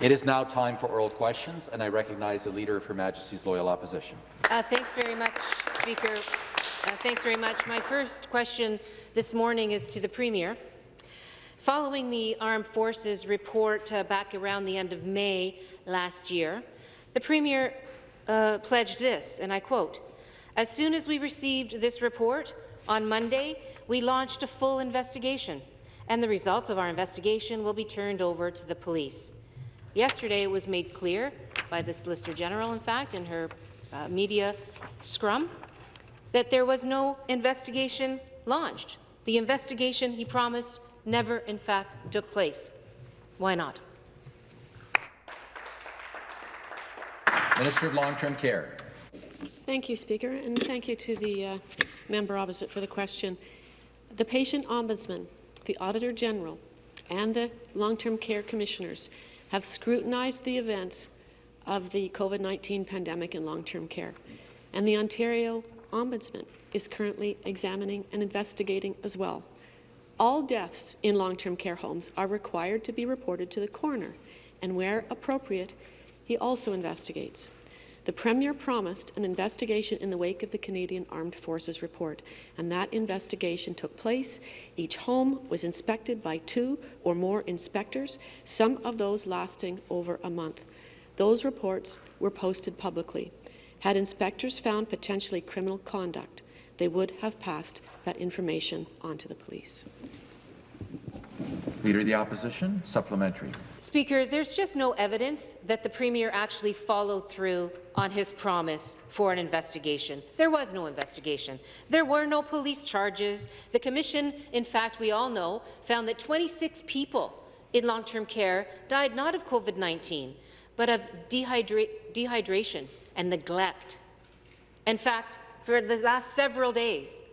It is now time for oral questions, and I recognize the Leader of Her Majesty's Loyal Opposition. Uh, thanks very much, Speaker. Uh, thanks very much. My first question this morning is to the Premier. Following the Armed Forces report uh, back around the end of May last year, the Premier uh, pledged this, and I quote, As soon as we received this report on Monday, we launched a full investigation, and the results of our investigation will be turned over to the police. Yesterday, it was made clear by the Solicitor General, in fact, in her uh, media scrum, that there was no investigation launched. The investigation he promised never, in fact, took place. Why not? Minister of Long-Term Care. Thank you, Speaker, and thank you to the uh, member opposite for the question. The patient ombudsman, the Auditor General, and the long-term care commissioners have scrutinized the events of the COVID-19 pandemic in long-term care, and the Ontario Ombudsman is currently examining and investigating as well. All deaths in long-term care homes are required to be reported to the coroner, and where appropriate, he also investigates. The Premier promised an investigation in the wake of the Canadian Armed Forces report, and that investigation took place. Each home was inspected by two or more inspectors, some of those lasting over a month. Those reports were posted publicly. Had inspectors found potentially criminal conduct, they would have passed that information on to the police. Leader of the Opposition, supplementary. Speaker, there's just no evidence that the Premier actually followed through on his promise for an investigation. There was no investigation. There were no police charges. The Commission, in fact, we all know, found that 26 people in long-term care died not of COVID-19, but of dehydra dehydration and neglect. In fact, for the last several days,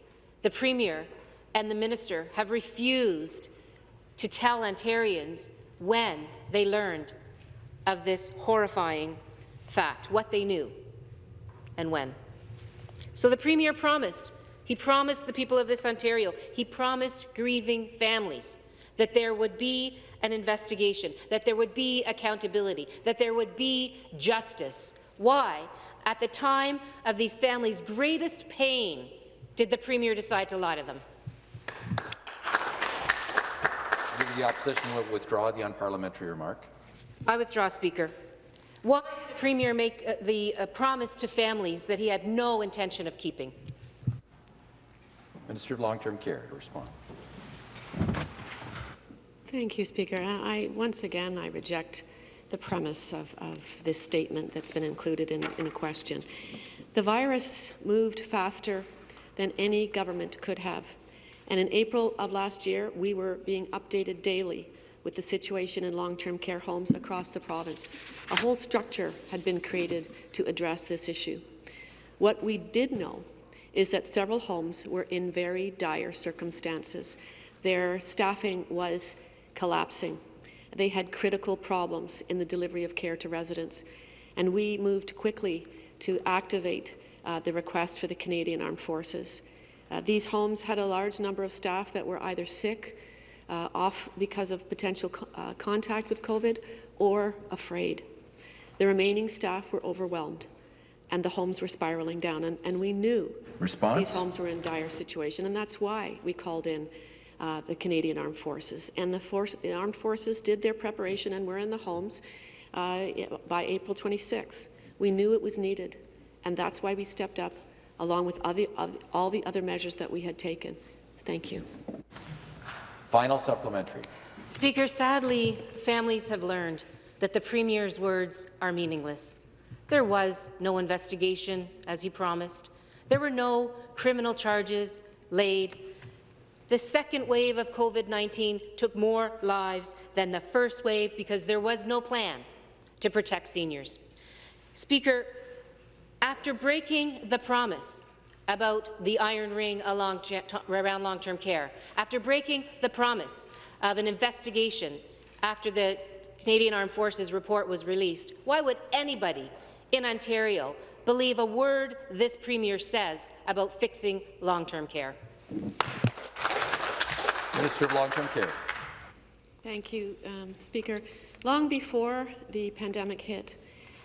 the Premier and the Minister have refused to tell Ontarians when they learned of this horrifying fact, what they knew, and when. So the Premier promised, he promised the people of this Ontario, he promised grieving families that there would be an investigation, that there would be accountability, that there would be justice. Why, at the time of these families' greatest pain, did the Premier decide to lie to them? The opposition will withdraw the unparliamentary remark. I withdraw, Speaker. Why did the Premier make uh, the uh, promise to families that he had no intention of keeping? Minister of Long-Term Care to respond. Thank you, Speaker. I, once again, I reject the premise of, of this statement that's been included in, in a question. The virus moved faster than any government could have. And in April of last year, we were being updated daily with the situation in long-term care homes across the province. A whole structure had been created to address this issue. What we did know is that several homes were in very dire circumstances. Their staffing was collapsing. They had critical problems in the delivery of care to residents. And we moved quickly to activate uh, the request for the Canadian Armed Forces. Uh, these homes had a large number of staff that were either sick, uh, off because of potential co uh, contact with COVID, or afraid. The remaining staff were overwhelmed, and the homes were spiraling down, and, and we knew Response? these homes were in dire situation, and that's why we called in uh, the Canadian Armed Forces. And the, force, the, Armed Forces did their preparation and were in the homes uh, by April 26th. We knew it was needed, and that's why we stepped up along with all the other measures that we had taken. Thank you. Final supplementary. Speaker, sadly, families have learned that the Premier's words are meaningless. There was no investigation, as he promised. There were no criminal charges laid. The second wave of COVID-19 took more lives than the first wave because there was no plan to protect seniors. Speaker, after breaking the promise about the iron ring along, around long-term care, after breaking the promise of an investigation after the Canadian Armed Forces report was released, why would anybody in Ontario believe a word this Premier says about fixing long-term care? Minister of Long-Term Care. Thank you, um, Speaker. Long before the pandemic hit,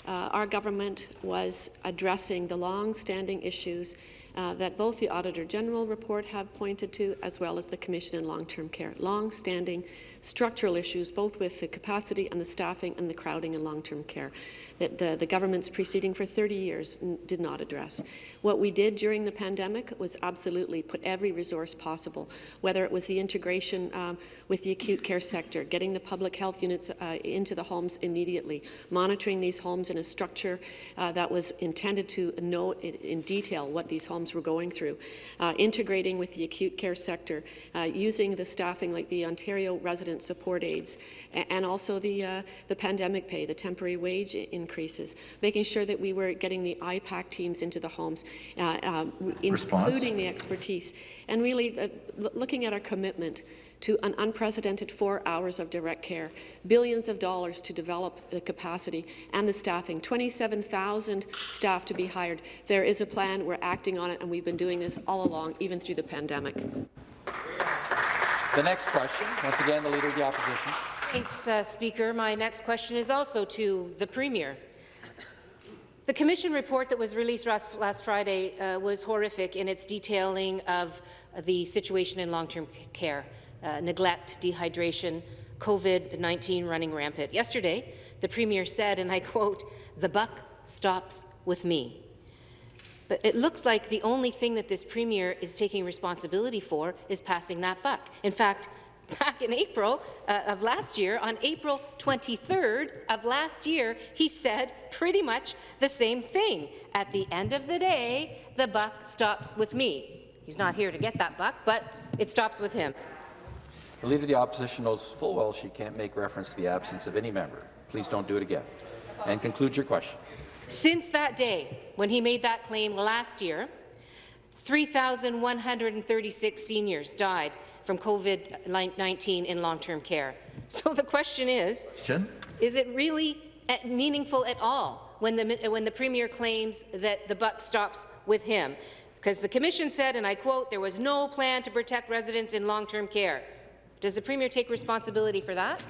uh, our government was addressing the long-standing issues uh, that both the Auditor General report have pointed to, as well as the Commission in Long-Term Care. Long-standing structural issues, both with the capacity and the staffing and the crowding in long-term care, that uh, the governments preceding for 30 years did not address. What we did during the pandemic was absolutely put every resource possible, whether it was the integration um, with the acute care sector, getting the public health units uh, into the homes immediately, monitoring these homes in a structure uh, that was intended to know in, in, detail what these homes were going through, uh, integrating with the acute care sector, uh, using the staffing like the Ontario Resident Support Aides, and also the, uh, the pandemic pay, the temporary wage increases, making sure that we were getting the IPAC teams into the homes, uh, um, including the expertise, and really uh, looking at our commitment to an unprecedented four hours of direct care, billions of dollars to develop the capacity and the staffing, 27,000 staff to be hired. There is a plan, we're acting on it, and we've been doing this all along, even through the pandemic. The next question, once again, the Leader of the Opposition. Thanks, uh, Speaker. My next question is also to the Premier. The Commission report that was released last, last Friday uh, was horrific in its detailing of the situation in long-term care, uh, neglect, dehydration, COVID-19 running rampant. Yesterday, the Premier said, and I quote, the buck stops with me. But it looks like the only thing that this Premier is taking responsibility for is passing that buck. In fact, back in April uh, of last year, on April 23rd of last year, he said pretty much the same thing. At the end of the day, the buck stops with me. He's not here to get that buck, but it stops with him. The Leader of the Opposition knows full well she can't make reference to the absence of any member. Please don't do it again. And conclude your question. Since that day, when he made that claim last year, 3,136 seniors died from COVID-19 in long-term care. So the question is, is it really meaningful at all when the, when the Premier claims that the buck stops with him? Because the Commission said, and I quote, there was no plan to protect residents in long-term care. Does the Premier take responsibility for that?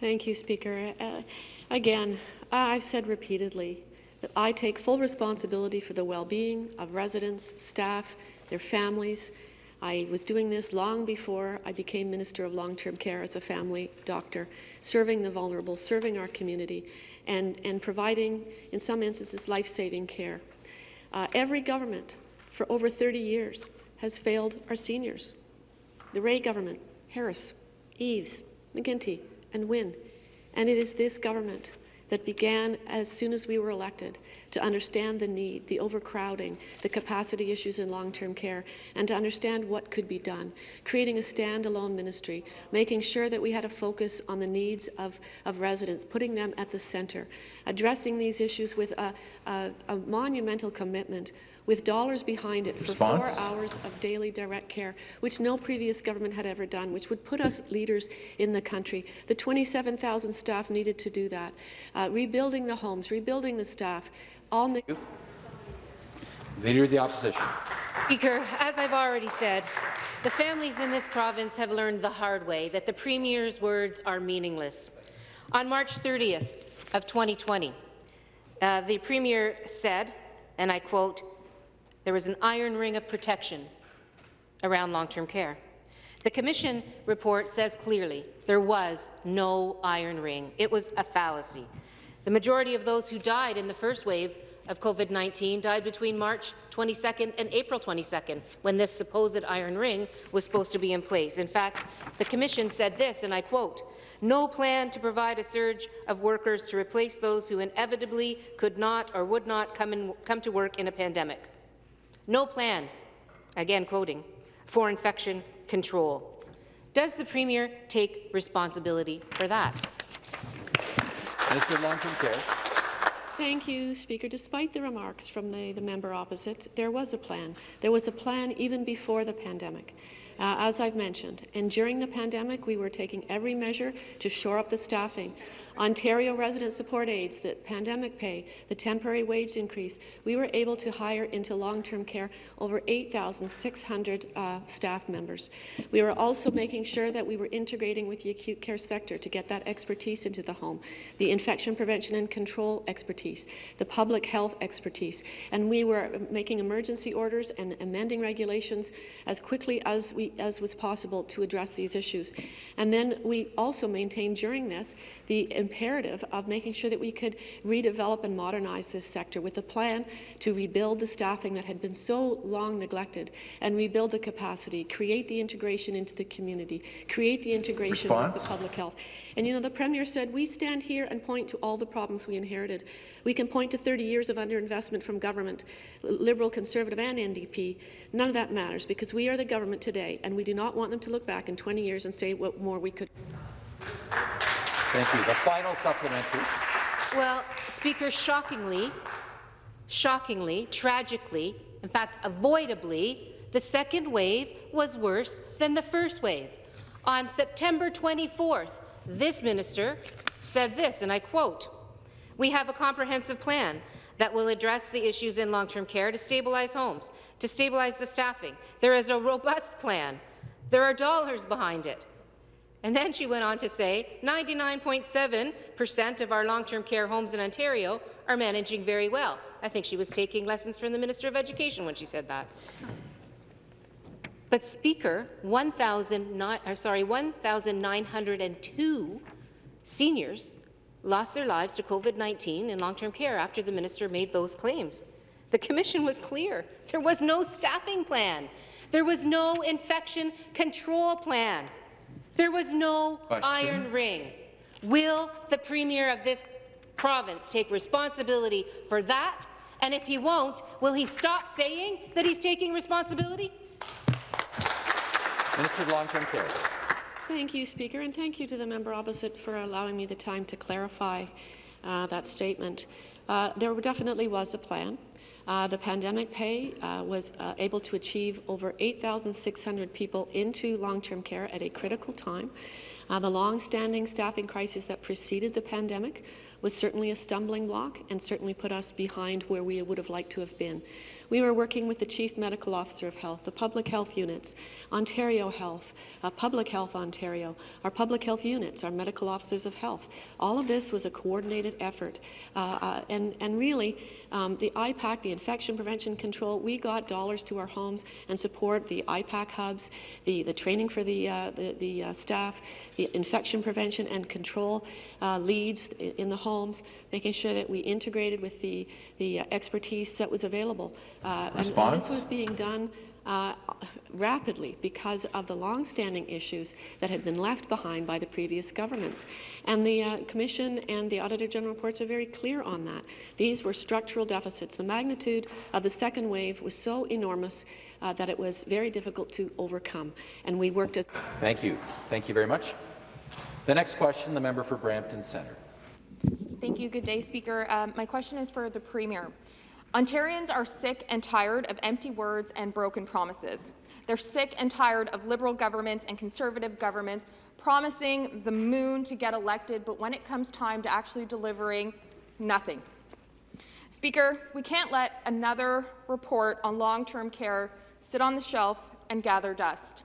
Thank you, Speaker. Uh, again, I've said repeatedly that I take full responsibility for the well-being of residents, staff, their families. I was doing this long before I became Minister of Long-Term Care as a family doctor, serving the vulnerable, serving our community, and, and providing, in some instances, life-saving care. Uh, every government for over 30 years has failed our seniors. The Rae government, Harris, Eves, McGuinty, and Wynne. And it is this government that began as soon as we were elected to understand the need, the overcrowding, the capacity issues in long-term care, and to understand what could be done, creating a standalone ministry, making sure that we had a focus on the needs of, of residents, putting them at the centre, addressing these issues with a, a, a monumental commitment with dollars behind it for four hours of daily direct care, which no previous government had ever done, which would put us leaders in the country. The 27,000 staff needed to do that. Uh, rebuilding the homes, rebuilding the staff, all. Leader of the Opposition. Speaker, as I've already said, the families in this province have learned the hard way that the Premier's words are meaningless. On March 30th of 2020, uh, the Premier said, and I quote, there was an iron ring of protection around long-term care. The Commission report says clearly there was no iron ring. It was a fallacy. The majority of those who died in the first wave of COVID-19 died between March 22nd and April 22nd, when this supposed iron ring was supposed to be in place. In fact, the Commission said this, and I quote, no plan to provide a surge of workers to replace those who inevitably could not or would not come, in, come to work in a pandemic. No plan, again quoting, for infection control. Does the Premier take responsibility for that? Of Long-Term Care. Thank you, Speaker. Despite the remarks from the, the member opposite, there was a plan. There was a plan even before the pandemic. Uh, as I've mentioned, and during the pandemic, we were taking every measure to shore up the staffing. Ontario resident support aides, the pandemic pay, the temporary wage increase, we were able to hire into long-term care over 8,600 uh, staff members. We were also making sure that we were integrating with the acute care sector to get that expertise into the home, the infection prevention and control expertise, the public health expertise, and we were making emergency orders and amending regulations as quickly as, we, as was possible to address these issues. And then we also maintained during this the imperative of making sure that we could redevelop and modernize this sector with a plan to rebuild the staffing that had been so long neglected and rebuild the capacity, create the integration into the community, create the integration Response? with the public health. And you know, the Premier said, we stand here and point to all the problems we inherited. We can point to 30 years of underinvestment from government, Liberal, Conservative and NDP. None of that matters because we are the government today and we do not want them to look back in 20 years and say what more we could. Thank you. The final supplementary. Well, Speaker, shockingly, shockingly, tragically, in fact, avoidably, the second wave was worse than the first wave. On September 24th, this minister said this, and I quote, We have a comprehensive plan that will address the issues in long-term care to stabilize homes, to stabilize the staffing. There is a robust plan. There are dollars behind it. And then she went on to say 99.7% of our long-term care homes in Ontario are managing very well. I think she was taking lessons from the Minister of Education when she said that. But Speaker, 1,902 seniors lost their lives to COVID-19 in long-term care after the minister made those claims. The Commission was clear. There was no staffing plan. There was no infection control plan. There was no Question. iron ring. Will the Premier of this province take responsibility for that? And if he won't, will he stop saying that he's taking responsibility? Minister of Long-Term Care. Thank you, Speaker, and thank you to the member opposite for allowing me the time to clarify uh, that statement. Uh, there definitely was a plan. Uh, the pandemic pay uh, was uh, able to achieve over 8,600 people into long-term care at a critical time. Uh, the long-standing staffing crisis that preceded the pandemic was certainly a stumbling block and certainly put us behind where we would have liked to have been. We were working with the Chief Medical Officer of Health, the public health units, Ontario Health, uh, Public Health Ontario, our public health units, our medical officers of health. All of this was a coordinated effort. Uh, uh, and, and really, um, the IPAC, the infection prevention control, we got dollars to our homes and support the IPAC hubs, the, the training for the, uh, the, the uh, staff, the infection prevention and control uh, leads in the homes, making sure that we integrated with the, the uh, expertise that was available. Uh, and, and this was being done uh, rapidly because of the long-standing issues that had been left behind by the previous governments. And the uh, Commission and the Auditor General reports are very clear on that. These were structural deficits. The magnitude of the second wave was so enormous uh, that it was very difficult to overcome. And we worked as Thank you. Thank you very much. The next question, the member for Brampton Centre. Thank you. Good day, Speaker. Um, my question is for the Premier. Ontarians are sick and tired of empty words and broken promises. They're sick and tired of Liberal governments and Conservative governments promising the moon to get elected, but when it comes time to actually delivering, nothing. Speaker, we can't let another report on long-term care sit on the shelf and gather dust.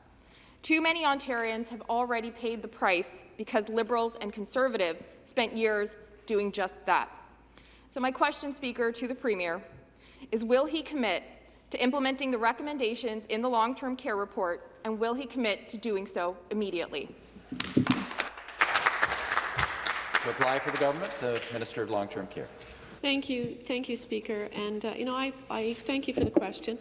Too many Ontarians have already paid the price because Liberals and Conservatives spent years doing just that. So my question, Speaker, to the Premier is will he commit to implementing the recommendations in the long-term care report, and will he commit to doing so immediately? Apply for the government, the Minister of Long-Term Care. Thank you, thank you, Speaker. And uh, you know, I, I thank you for the question.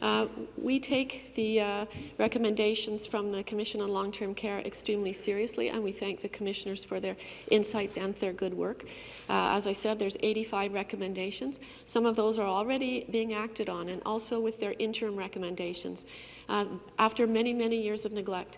Uh, we take the uh, recommendations from the Commission on Long-Term Care extremely seriously, and we thank the commissioners for their insights and their good work. Uh, as I said, there's 85 recommendations. Some of those are already being acted on, and also with their interim recommendations. Uh, after many, many years of neglect,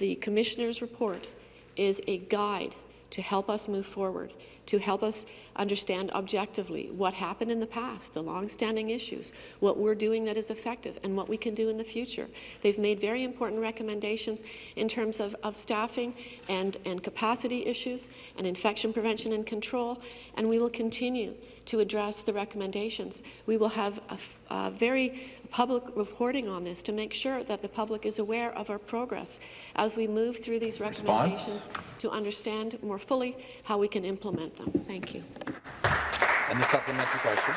the commissioner's report is a guide to help us move forward, to help us understand objectively what happened in the past, the long-standing issues, what we're doing that is effective, and what we can do in the future. They've made very important recommendations in terms of, of staffing and, and capacity issues and infection prevention and control, and we will continue to address the recommendations. We will have a, a very public reporting on this to make sure that the public is aware of our progress as we move through these Response? recommendations to understand more fully how we can implement them. Thank you. And the supplementary question.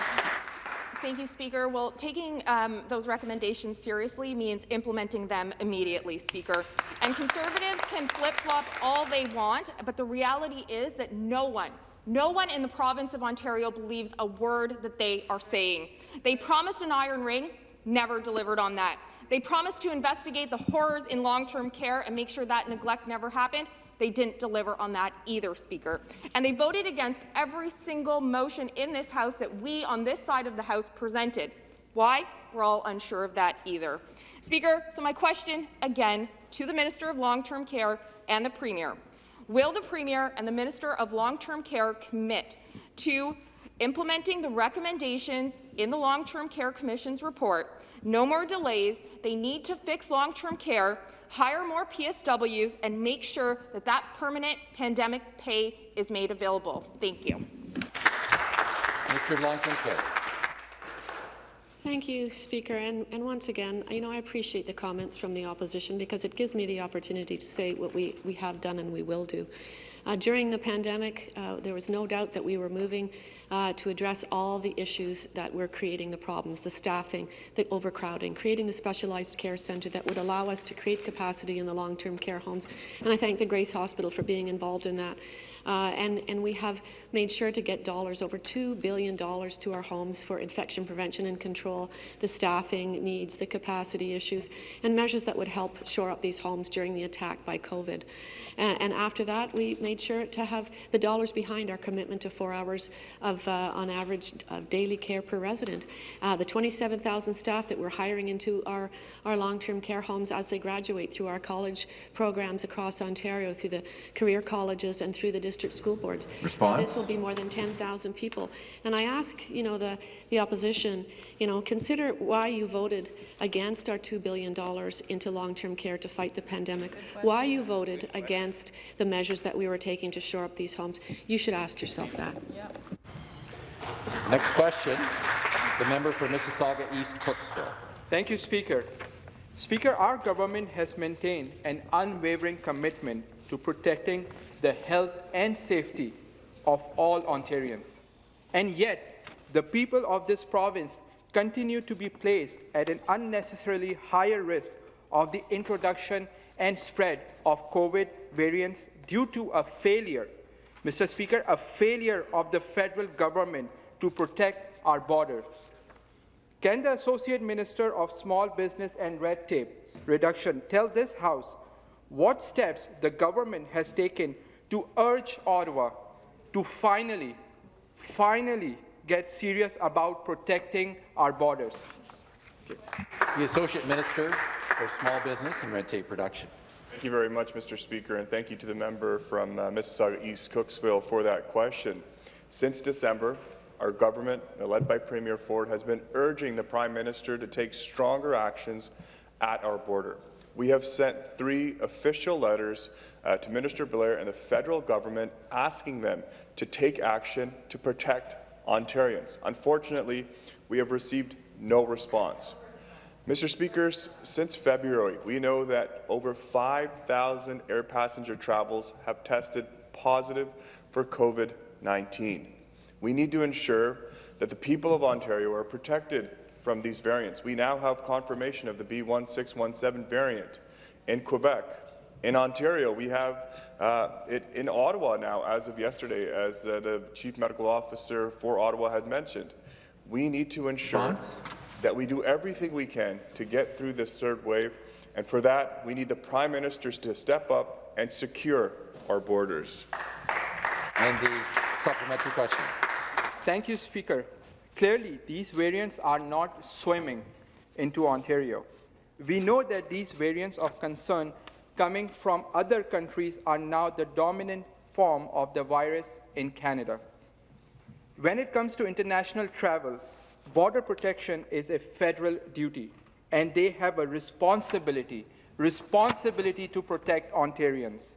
Thank you, Speaker. Well, taking um, those recommendations seriously means implementing them immediately, Speaker. And Conservatives can flip-flop all they want, but the reality is that no one, no one in the province of Ontario believes a word that they are saying. They promised an iron ring, never delivered on that. They promised to investigate the horrors in long-term care and make sure that neglect never happened. They didn't deliver on that either, Speaker. And they voted against every single motion in this House that we on this side of the House presented. Why? We're all unsure of that either. Speaker, so my question again to the Minister of Long-Term Care and the Premier. Will the Premier and the Minister of Long-Term Care commit to implementing the recommendations in the Long-Term Care Commission's report? No more delays. They need to fix long-term care, hire more PSWs, and make sure that that permanent pandemic pay is made available. Thank you. Minister of Long-Term Care. Thank you, Speaker. And, and once again, you know, I appreciate the comments from the opposition because it gives me the opportunity to say what we, we have done and we will do. Uh, during the pandemic, uh, there was no doubt that we were moving uh, to address all the issues that were creating the problems, the staffing, the overcrowding, creating the specialized care centre that would allow us to create capacity in the long-term care homes. And I thank the Grace Hospital for being involved in that. Uh, and, and we have made sure to get dollars, over $2 billion to our homes for infection prevention and control, the staffing needs, the capacity issues, and measures that would help shore up these homes during the attack by COVID. Uh, and after that, we made sure to have the dollars behind our commitment to four hours of, uh, on average, of daily care per resident. Uh, the 27,000 staff that we're hiring into our, our long-term care homes as they graduate through our college programs across Ontario, through the career colleges and through the district school boards. Response? This will be more than 10,000 people. And I ask, you know, the, the opposition, you know, consider why you voted against our $2 billion into long-term care to fight the pandemic, why you voted against the measures that we were taking to shore up these homes. You should ask yourself that. Next question. The member for Mississauga East Cooksville. Thank you, Speaker. Speaker, our government has maintained an unwavering commitment to protecting the health and safety of all Ontarians. And yet, the people of this province continue to be placed at an unnecessarily higher risk of the introduction and spread of COVID variants due to a failure, Mr. Speaker, a failure of the federal government to protect our borders. Can the Associate Minister of Small Business and Red Tape Reduction tell this House what steps the government has taken to urge Ottawa to finally, finally get serious about protecting our borders? The Associate Minister for Small Business and Red Tape Reduction. Thank you very much, Mr. Speaker, and thank you to the member from uh, Mississauga East Cooksville for that question. Since December, our government, led by Premier Ford, has been urging the Prime Minister to take stronger actions at our border. We have sent three official letters uh, to Minister Blair and the federal government asking them to take action to protect Ontarians. Unfortunately, we have received no response. Mr. Speakers, since February, we know that over 5,000 air passenger travels have tested positive for COVID-19. We need to ensure that the people of Ontario are protected from these variants. We now have confirmation of the B1617 variant in Quebec. In Ontario, we have uh, it in Ottawa now, as of yesterday, as uh, the Chief Medical Officer for Ottawa had mentioned. We need to ensure Response? that we do everything we can to get through this third wave, and for that, we need the Prime Ministers to step up and secure our borders. And the supplementary question. Thank you, Speaker. Clearly, these variants are not swimming into Ontario. We know that these variants of concern coming from other countries are now the dominant form of the virus in Canada. When it comes to international travel, border protection is a federal duty, and they have a responsibility, responsibility to protect Ontarians.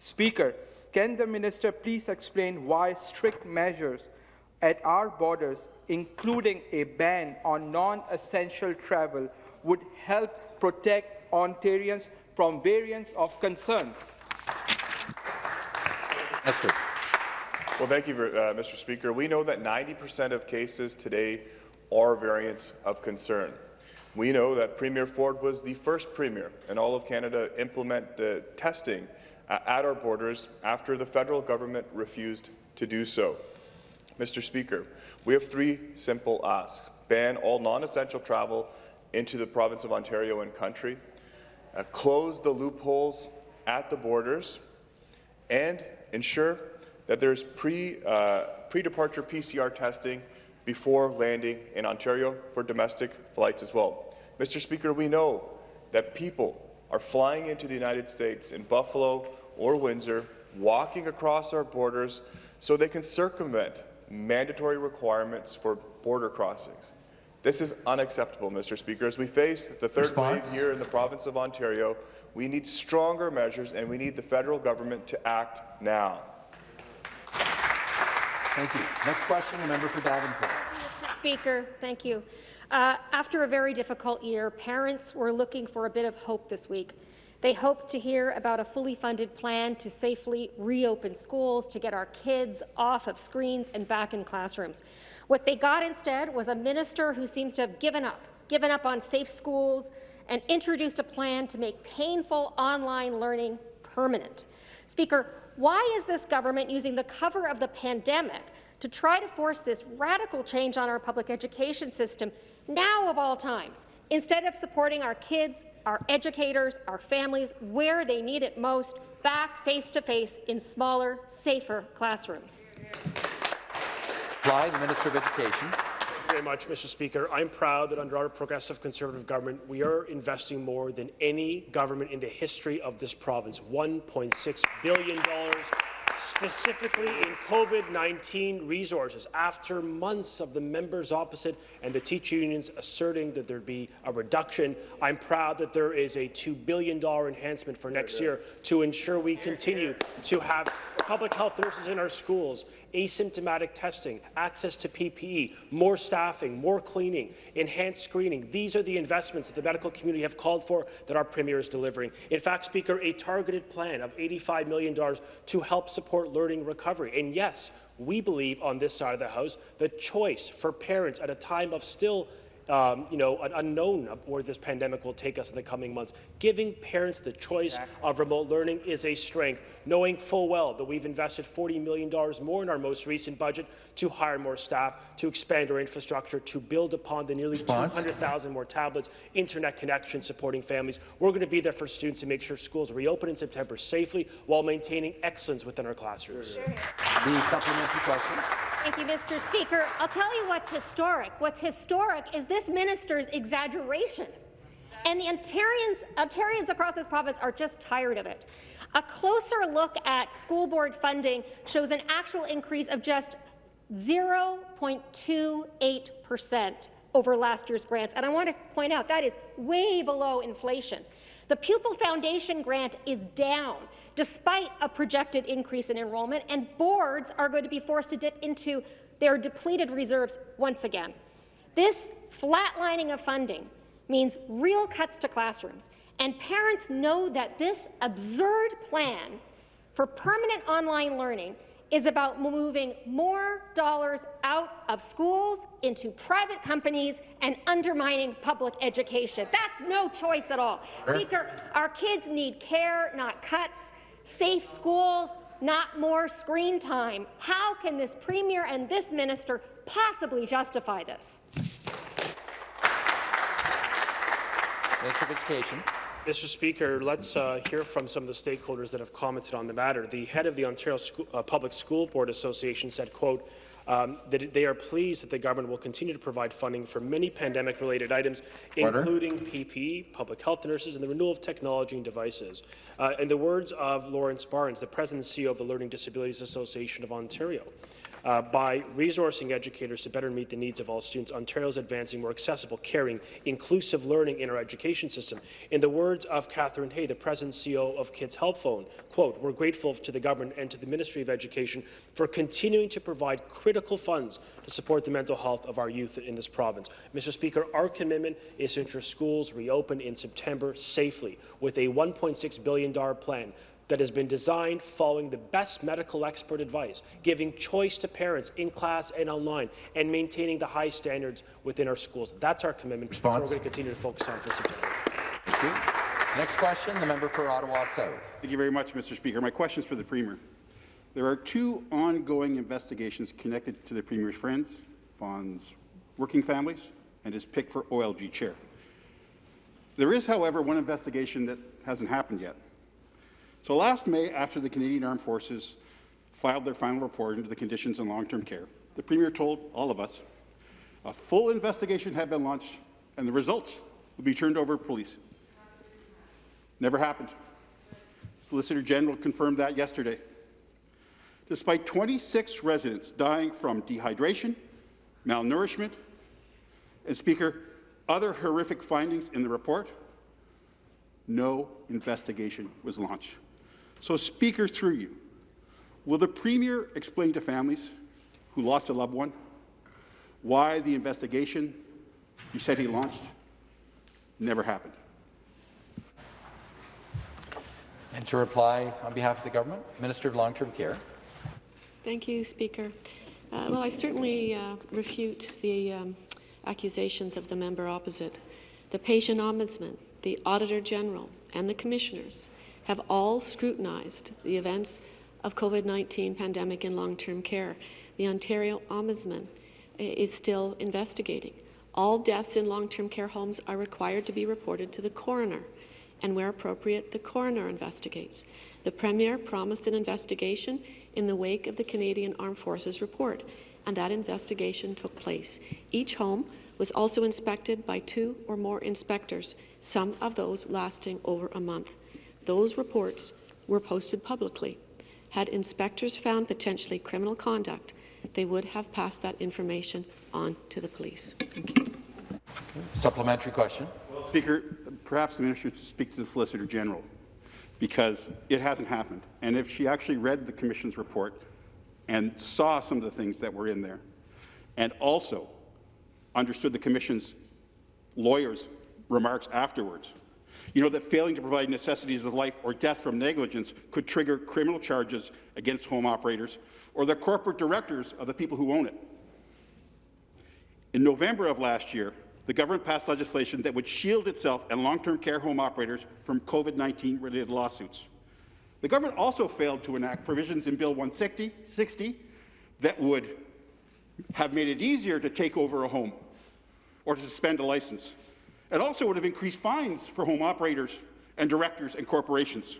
Speaker, can the minister please explain why strict measures at our borders, including a ban on non-essential travel, would help protect Ontarians from variants of concern? Minister. Well, thank you, uh, Mr. Speaker. We know that 90% of cases today are variants of concern. We know that Premier Ford was the first Premier in all of Canada to implement uh, testing uh, at our borders after the federal government refused to do so. Mr. Speaker, we have three simple asks. Ban all non-essential travel into the province of Ontario and country, uh, close the loopholes at the borders, and ensure that there's pre, uh, pre-departure PCR testing before landing in Ontario for domestic flights as well. Mr. Speaker, we know that people are flying into the United States in Buffalo or Windsor, walking across our borders so they can circumvent mandatory requirements for border crossings. This is unacceptable, Mr. Speaker. As we face the third Response? wave here in the province of Ontario, we need stronger measures and we need the federal government to act now. Thank you. Next question, the member for Davenport. Mr. Speaker, thank you. Uh, after a very difficult year, parents were looking for a bit of hope this week. They hoped to hear about a fully funded plan to safely reopen schools, to get our kids off of screens and back in classrooms. What they got instead was a minister who seems to have given up, given up on safe schools, and introduced a plan to make painful online learning permanent. Speaker, why is this government using the cover of the pandemic to try to force this radical change on our public education system now of all times, instead of supporting our kids, our educators, our families where they need it most, back face-to-face in smaller, safer classrooms? Fly, the Minister of Education. Thank you very much, Mr. Speaker. I'm proud that under our progressive Conservative government, we are investing more than any government in the history of this province, $1.6 billion specifically in COVID-19 resources, after months of the members opposite and the teacher unions asserting that there'd be a reduction, I'm proud that there is a $2 billion enhancement for next year to ensure we continue to have public health nurses in our schools, asymptomatic testing, access to PPE, more staffing, more cleaning, enhanced screening. These are the investments that the medical community have called for that our Premier is delivering. In fact, Speaker, a targeted plan of $85 million to help support learning recovery. And yes, we believe on this side of the House the choice for parents at a time of still um, you know, an unknown of where this pandemic will take us in the coming months. Giving parents the choice of remote learning is a strength, knowing full well that we've invested $40 million more in our most recent budget to hire more staff, to expand our infrastructure, to build upon the nearly 200,000 more tablets, internet connections supporting families. We're going to be there for students to make sure schools reopen in September safely while maintaining excellence within our classrooms. The supplementary question. Thank you, Mr. Speaker. I'll tell you what's historic. What's historic is this minister's exaggeration. And the Ontarians, Ontarians across this province are just tired of it. A closer look at school board funding shows an actual increase of just 0.28% over last year's grants. And I want to point out that is way below inflation. The Pupil Foundation grant is down despite a projected increase in enrollment, and boards are going to be forced to dip into their depleted reserves once again. This flatlining of funding means real cuts to classrooms, and parents know that this absurd plan for permanent online learning is about moving more dollars out of schools into private companies and undermining public education. That's no choice at all. Speaker, our kids need care, not cuts, safe schools, not more screen time. How can this Premier and this minister possibly justify this? Minister of Education. Mr. Speaker, let's uh, hear from some of the stakeholders that have commented on the matter. The head of the Ontario School, uh, Public School Board Association said, quote, um, that they are pleased that the government will continue to provide funding for many pandemic-related items, Order. including PPE, public health nurses, and the renewal of technology and devices. Uh, in the words of Lawrence Barnes, the President and CEO of the Learning Disabilities Association of Ontario, uh, by resourcing educators to better meet the needs of all students, Ontario is advancing more accessible, caring, inclusive learning in our education system. In the words of Katherine Hay, the President and CEO of Kids Help Phone, quote, we're grateful to the government and to the Ministry of Education for continuing to provide critical funds to support the mental health of our youth in this province. Mr. Speaker, our commitment is to ensure schools reopen in September safely with a $1.6 billion plan that has been designed following the best medical expert advice, giving choice to parents in class and online, and maintaining the high standards within our schools. That's our commitment. That's what Response. we're going to continue to focus on for September. Thank you. Next question, the member for Ottawa South. Thank you very much, Mr. Speaker. My question is for the Premier. There are two ongoing investigations connected to the Premier's friends, Vaughan's working families, and his pick for OLG chair. There is, however, one investigation that hasn't happened yet. So last May, after the Canadian Armed Forces filed their final report into the conditions in long-term care, the Premier told all of us a full investigation had been launched and the results would be turned over to police. Never happened. Solicitor General confirmed that yesterday. Despite 26 residents dying from dehydration, malnourishment, and Speaker, other horrific findings in the report, no investigation was launched. So, Speaker, through you, will the Premier explain to families who lost a loved one why the investigation you said he launched never happened? And to reply on behalf of the government, Minister of Long-Term Care. Thank you, Speaker. Uh, well, I certainly uh, refute the um, accusations of the member opposite. The patient ombudsman, the Auditor General, and the commissioners have all scrutinized the events of COVID-19 pandemic in long-term care. The Ontario Ombudsman eh, is still investigating. All deaths in long-term care homes are required to be reported to the coroner, and where appropriate, the coroner investigates. The Premier promised an investigation in the wake of the Canadian Armed Forces report, and that investigation took place. Each home was also inspected by two or more inspectors, some of those lasting over a month. Those reports were posted publicly. Had inspectors found potentially criminal conduct, they would have passed that information on to the police. Thank you. Supplementary question. Speaker, perhaps the minister should speak to the Solicitor General because it hasn't happened. And if she actually read the Commission's report and saw some of the things that were in there, and also understood the Commission's lawyers' remarks afterwards, you know that failing to provide necessities of life or death from negligence could trigger criminal charges against home operators or the corporate directors of the people who own it. In November of last year, the government passed legislation that would shield itself and long-term care home operators from COVID-19 related lawsuits. The government also failed to enact provisions in Bill 160 60 that would have made it easier to take over a home or to suspend a license. It also would have increased fines for home operators and directors and corporations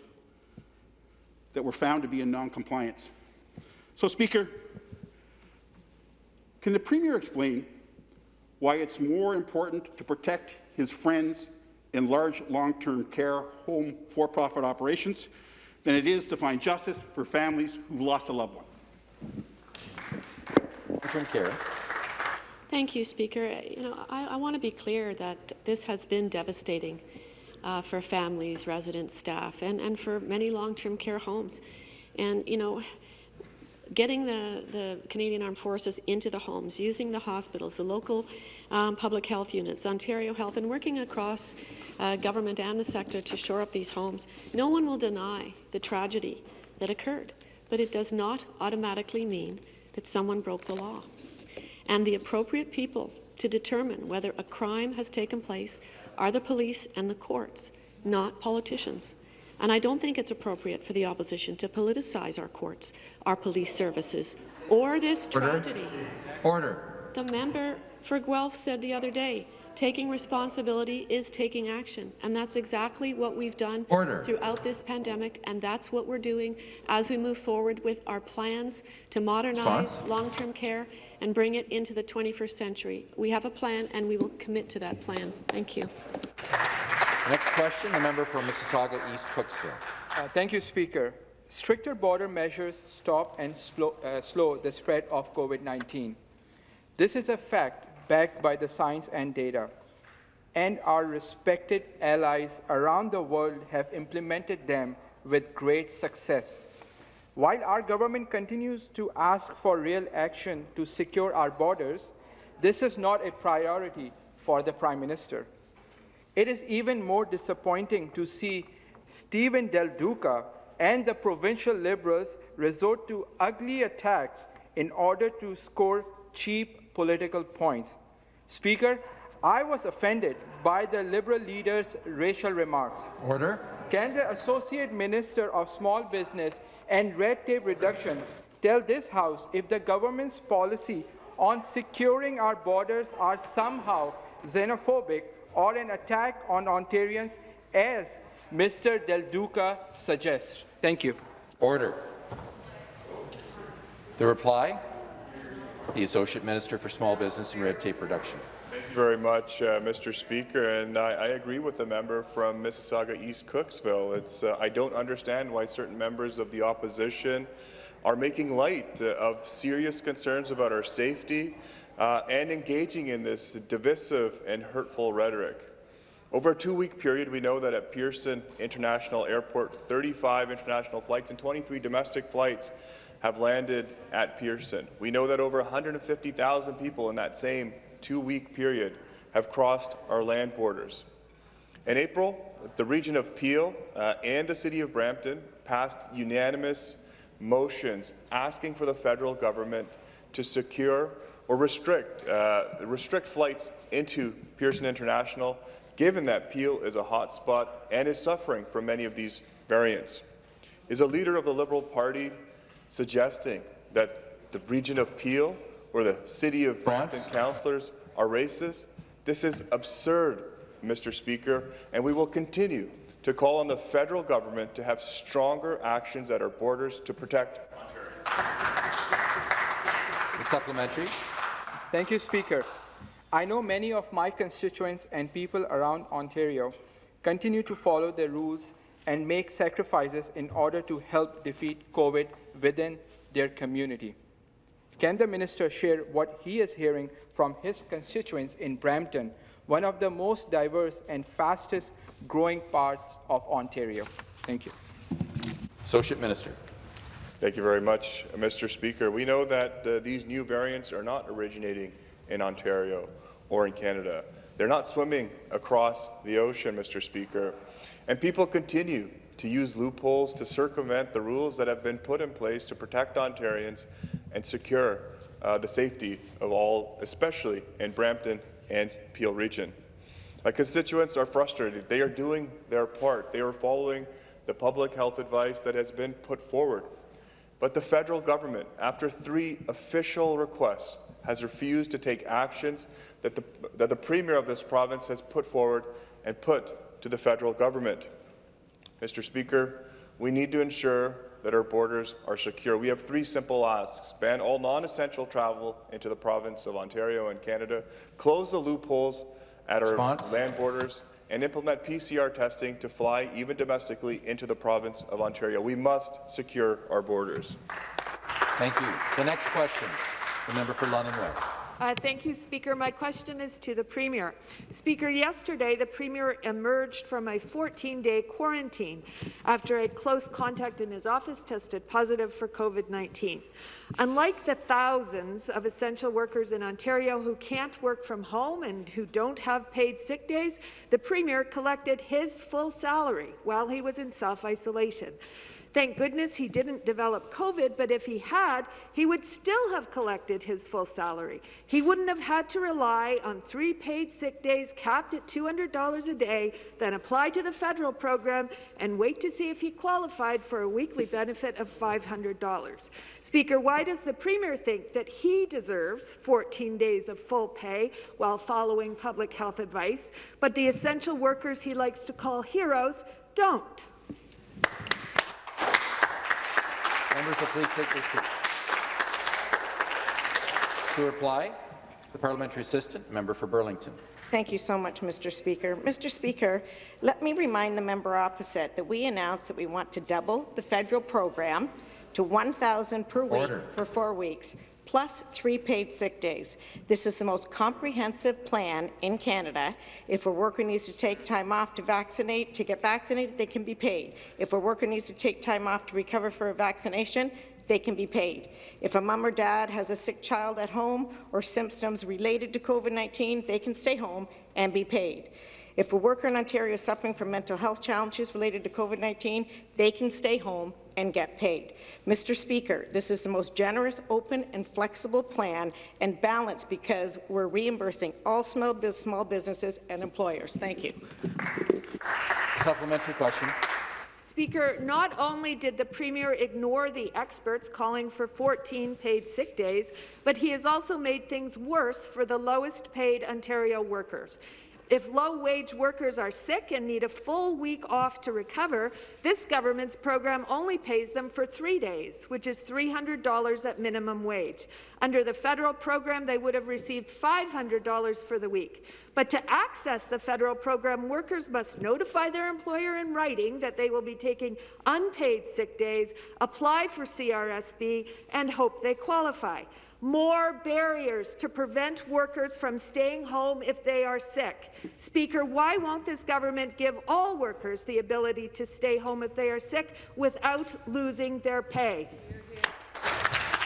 that were found to be in non-compliance. So, Speaker, can the Premier explain why it's more important to protect his friends in large long-term care home for-profit operations than it is to find justice for families who've lost a loved one? Long-term care. Thank you, Speaker. Uh, You know, I, I want to be clear that this has been devastating uh, for families, residents, staff, and, and for many long-term care homes. And, you know, getting the, the Canadian Armed Forces into the homes, using the hospitals, the local um, public health units, Ontario Health, and working across uh, government and the sector to shore up these homes. No one will deny the tragedy that occurred, but it does not automatically mean that someone broke the law. And the appropriate people to determine whether a crime has taken place are the police and the courts, not politicians. And I don't think it's appropriate for the opposition to politicize our courts, our police services, or this Order. tragedy. Order. The member for Guelph said the other day, taking responsibility is taking action, and that's exactly what we've done Order. throughout this pandemic, and that's what we're doing as we move forward with our plans to modernize long-term care and bring it into the 21st century. We have a plan, and we will commit to that plan. Thank you. Next question, the member for Mississauga East Cooksville. Uh, Thank you, Speaker. Stricter border measures stop and slow, uh, slow the spread of COVID-19. This is a fact backed by the science and data, and our respected allies around the world have implemented them with great success. While our government continues to ask for real action to secure our borders, this is not a priority for the Prime Minister. It is even more disappointing to see Steven Del Duca and the provincial Liberals resort to ugly attacks in order to score cheap political points. Speaker, I was offended by the Liberal leader's racial remarks. Order. Can the Associate Minister of Small Business and Red Tape Reduction tell this House if the government's policy on securing our borders are somehow xenophobic or an attack on Ontarians, as Mr. Del Duca suggests? Thank you. Order. The reply, the Associate Minister for Small Business and Red Tape Reduction. Thank you very much, uh, Mr. Speaker, and I, I agree with the member from Mississauga East Cooksville. It's, uh, I don't understand why certain members of the opposition are making light uh, of serious concerns about our safety uh, and engaging in this divisive and hurtful rhetoric. Over a two-week period, we know that at Pearson International Airport, 35 international flights and 23 domestic flights have landed at Pearson. We know that over 150,000 people in that same two-week period have crossed our land borders. In April, the region of Peel uh, and the city of Brampton passed unanimous motions asking for the federal government to secure or restrict, uh, restrict flights into Pearson International, given that Peel is a hotspot and is suffering from many of these variants. Is a leader of the Liberal Party suggesting that the region of Peel or the city of Brampton councillors are racist? This is absurd, Mr. Speaker, and we will continue to call on the federal government to have stronger actions at our borders to protect The supplementary. Thank you, Speaker. I know many of my constituents and people around Ontario continue to follow the rules and make sacrifices in order to help defeat COVID within their community. Can the minister share what he is hearing from his constituents in Brampton, one of the most diverse and fastest growing parts of Ontario? Thank you. Associate Minister. Thank you very much, Mr. Speaker. We know that uh, these new variants are not originating in Ontario or in Canada. They're not swimming across the ocean, Mr. Speaker. And people continue to use loopholes to circumvent the rules that have been put in place to protect Ontarians and secure uh, the safety of all, especially in Brampton and Peel region. My constituents are frustrated. They are doing their part. They are following the public health advice that has been put forward. But the federal government, after three official requests, has refused to take actions that the, that the Premier of this province has put forward and put to the federal government. Mr. Speaker, we need to ensure that our borders are secure. We have three simple asks. Ban all non-essential travel into the province of Ontario and Canada, close the loopholes at our Response? land borders, and implement PCR testing to fly, even domestically, into the province of Ontario. We must secure our borders. Thank you. The next question, the member for London West. Uh, thank you, Speaker. My question is to the Premier. Speaker, yesterday the Premier emerged from a 14-day quarantine after a close contact in his office tested positive for COVID-19. Unlike the thousands of essential workers in Ontario who can't work from home and who don't have paid sick days, the Premier collected his full salary while he was in self-isolation. Thank goodness he didn't develop COVID, but if he had, he would still have collected his full salary. He wouldn't have had to rely on three paid sick days capped at $200 a day, then apply to the federal program and wait to see if he qualified for a weekly benefit of $500. Speaker, why does the Premier think that he deserves 14 days of full pay while following public health advice, but the essential workers he likes to call heroes don't? Members will please take their seats. To reply, the parliamentary assistant, member for Burlington. Thank you so much, Mr. Speaker. Mr. Speaker, let me remind the member opposite that we announced that we want to double the federal program to 1,000 per week for four weeks, plus three paid sick days. This is the most comprehensive plan in Canada. If a worker needs to take time off to vaccinate, to get vaccinated, they can be paid. If a worker needs to take time off to recover for a vaccination, they can be paid. If a mom or dad has a sick child at home or symptoms related to COVID-19, they can stay home and be paid. If a worker in Ontario is suffering from mental health challenges related to COVID-19, they can stay home and get paid. Mr. Speaker, this is the most generous, open and flexible plan and balanced because we're reimbursing all small, bus- small businesses and employers. Thank you. Supplementary question. Speaker, not only did the Premier ignore the experts calling for 14 paid sick days, but he has also made things worse for the lowest paid Ontario workers. If low-wage workers are sick and need a full week off to recover, this government's program only pays them for three days, which is $300 at minimum wage. Under the federal program, they would have received $500 for the week. But to access the federal program, workers must notify their employer in writing that they will be taking unpaid sick days, apply for CRSB, and hope they qualify more barriers to prevent workers from staying home if they are sick. Speaker, why won't this government give all workers the ability to stay home if they are sick without losing their pay?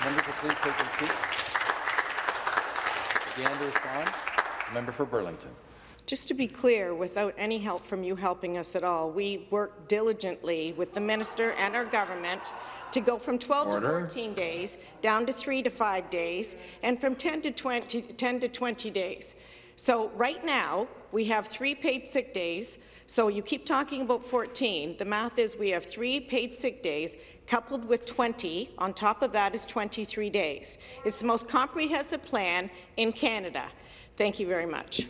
Members will please take their seats. Again to respond, member for Burlington. Just to be clear, without any help from you helping us at all, we worked diligently with the minister and our government to go from 12 Order. to 14 days, down to 3 to 5 days, and from 10 to 20, 10 to 20 days. So right now, we have three paid sick days. So you keep talking about 14. The math is we have three paid sick days coupled with 20. On top of that is 23 days. It's the most comprehensive plan in Canada. Thank you very much.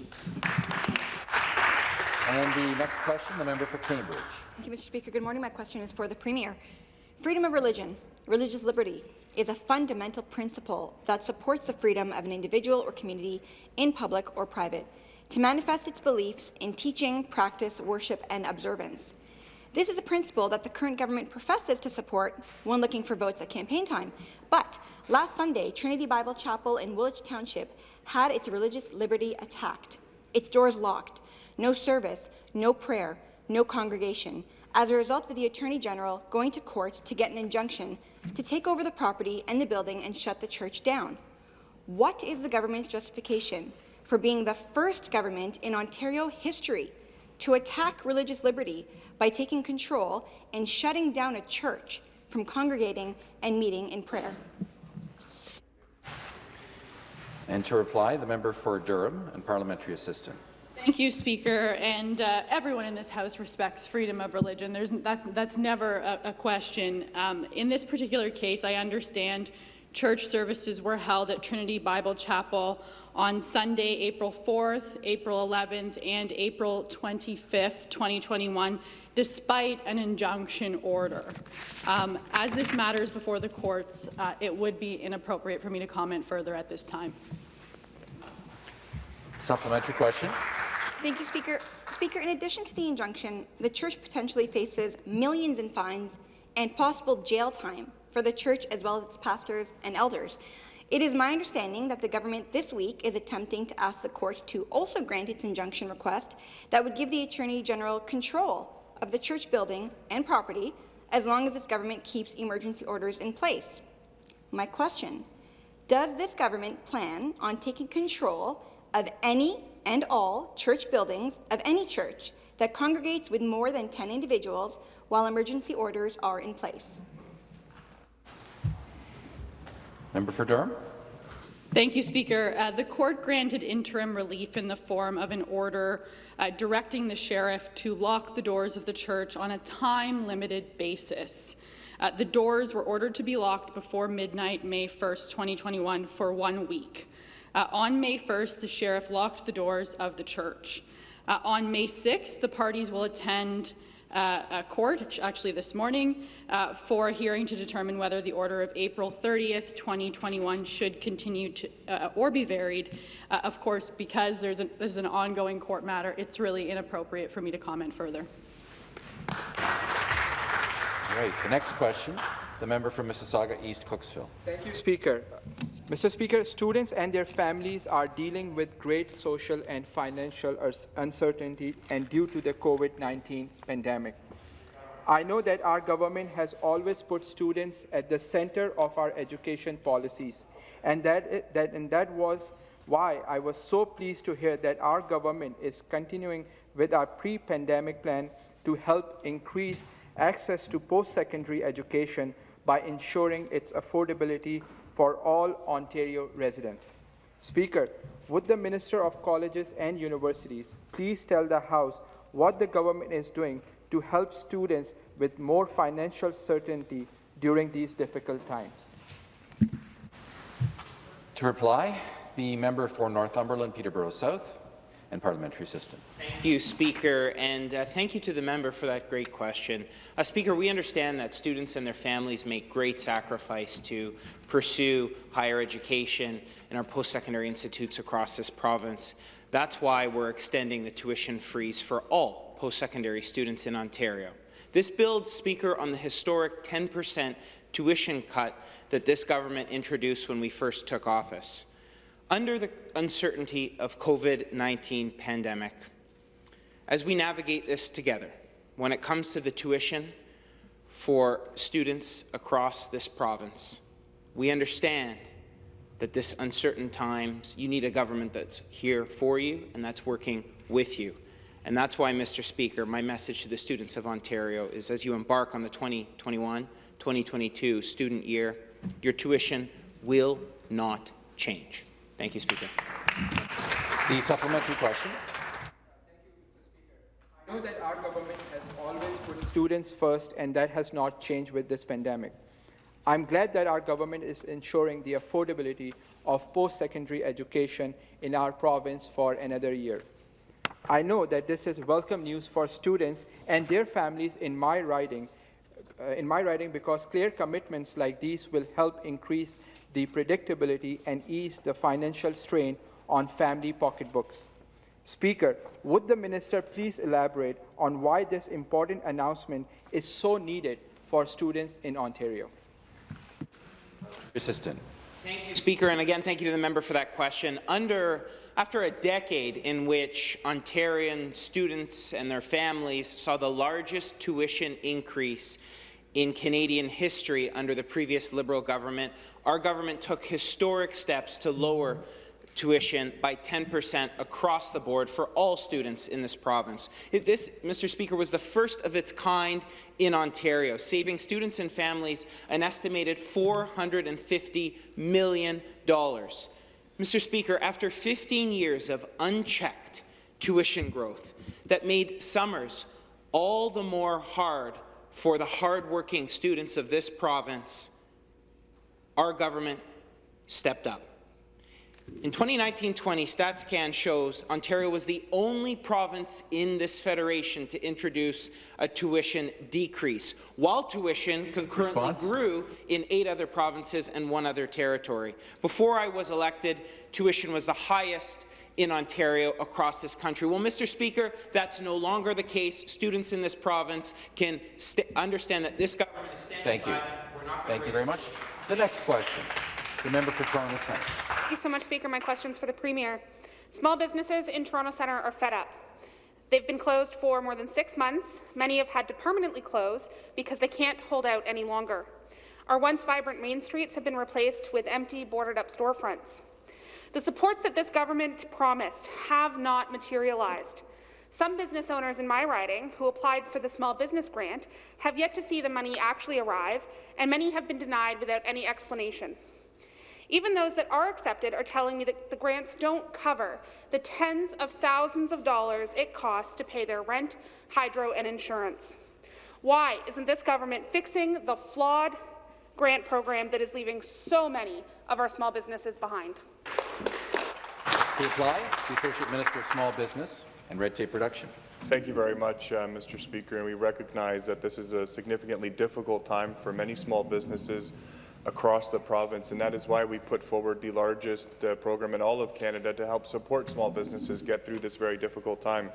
And the next question, the member for Cambridge. Thank you, Mr. Speaker. Good morning. My question is for the Premier. Freedom of religion, religious liberty, is a fundamental principle that supports the freedom of an individual or community in public or private to manifest its beliefs in teaching, practice, worship, and observance. This is a principle that the current government professes to support when looking for votes at campaign time. But last Sunday, Trinity Bible Chapel in Woolwich Township had its religious liberty attacked, its doors locked, no service, no prayer, no congregation, as a result of the Attorney General going to court to get an injunction to take over the property and the building and shut the church down. What is the government's justification for being the first government in Ontario history to attack religious liberty by taking control and shutting down a church from congregating and meeting in prayer? And to reply, the member for Durham and parliamentary assistant. Thank you, Speaker. And uh, everyone in this House respects freedom of religion. There's, that's, that's never a, a question. Um, in this particular case, I understand church services were held at Trinity Bible Chapel on Sunday, April 4th, April 11th, and April 25th, 2021, despite an injunction order. Um, as this matters before the courts, uh, it would be inappropriate for me to comment further at this time. Supplementary question. Thank you, Speaker. Speaker, in addition to the injunction, the church potentially faces millions in fines and possible jail time for the church as well as its pastors and elders. It is my understanding that the government this week is attempting to ask the court to also grant its injunction request that would give the Attorney General control of the church building and property as long as this government keeps emergency orders in place. My question, does this government plan on taking control of any and all church buildings of any church that congregates with more than 10 individuals while emergency orders are in place? Member for Durham. Thank you, Speaker. Uh, the court granted interim relief in the form of an order uh, directing the sheriff to lock the doors of the church on a time-limited basis. Uh, the doors were ordered to be locked before midnight, May 1st, 2021, for one week. Uh, on May 1st, the sheriff locked the doors of the church. Uh, on May 6th, the parties will attend uh, a court, actually this morning, uh, for a hearing to determine whether the order of April 30th, 2021 should continue to, uh, or be varied. Uh, of course, because there's an, this is an ongoing court matter, it's really inappropriate for me to comment further. All right, the next question, the member from Mississauga East Cooksville. Thank you, Speaker. Mr. Speaker, students and their families are dealing with great social and financial uncertainty and due to the COVID-19 pandemic. I know that our government has always put students at the center of our education policies, and that, that, and that was why I was so pleased to hear that our government is continuing with our pre-pandemic plan to help increase access to post-secondary education by ensuring its affordability for all Ontario residents. Speaker, would the Minister of Colleges and Universities please tell the House what the government is doing to help students with more financial certainty during these difficult times? To reply, the member for Northumberland, Peterborough South and parliamentary system. Thank you, Speaker, and uh, thank you to the member for that great question. Uh, Speaker, we understand that students and their families make great sacrifice to pursue higher education in our post-secondary institutes across this province. That's why we're extending the tuition freeze for all post-secondary students in Ontario. This builds, Speaker, on the historic 10% tuition cut that this government introduced when we first took office under the uncertainty of COVID-19 pandemic. As we navigate this together, when it comes to the tuition for students across this province, we understand that this uncertain times, you need a government that's here for you and that's working with you. And that's why, Mr. Speaker, my message to the students of Ontario is as you embark on the 2021-2022 student year, your tuition will not change. Thank you, Speaker. The supplementary question. I know that our government has always put students first, and that has not changed with this pandemic. I'm glad that our government is ensuring the affordability of post-secondary education in our province for another year. I know that this is welcome news for students and their families in my riding, uh, in my riding because clear commitments like these will help increase the predictability and ease the financial strain on family pocketbooks. Speaker, would the minister please elaborate on why this important announcement is so needed for students in Ontario? Assistant. Thank you, Speaker, and again, thank you to the member for that question. Under after a decade in which Ontarian students and their families saw the largest tuition increase in Canadian history under the previous Liberal government, our government took historic steps to lower tuition by 10% across the board for all students in this province. This, Mr. Speaker, was the first of its kind in Ontario, saving students and families an estimated $450 million. Mr. Speaker, after 15 years of unchecked tuition growth that made summers all the more hard for the hardworking students of this province, our government stepped up. In 2019-20, StatsCan shows Ontario was the only province in this federation to introduce a tuition decrease, while tuition concurrently Response? grew in eight other provinces and one other territory. Before I was elected, tuition was the highest in Ontario across this country. Well, Mr. Speaker, that's no longer the case. Students in this province can understand that this government is standing Thank you. Thank you very much. The next question, the member for Toronto Centre. Thank you so much, Speaker. My question is for the Premier. Small businesses in Toronto Centre are fed up. They've been closed for more than six months. Many have had to permanently close because they can't hold out any longer. Our once vibrant main streets have been replaced with empty, boarded-up storefronts. The supports that this government promised have not materialized. Some business owners in my riding who applied for the small business grant have yet to see the money actually arrive, and many have been denied without any explanation. Even those that are accepted are telling me that the grants don't cover the tens of thousands of dollars it costs to pay their rent, hydro, and insurance. Why isn't this government fixing the flawed grant program that is leaving so many of our small businesses behind? To reply, the Associate Minister of Small Business and Red Tape. Thank you very much, uh, Mr. Speaker, and we recognize that this is a significantly difficult time for many small businesses across the province, and that is why we put forward the largest uh, program in all of Canada to help support small businesses get through this very difficult time.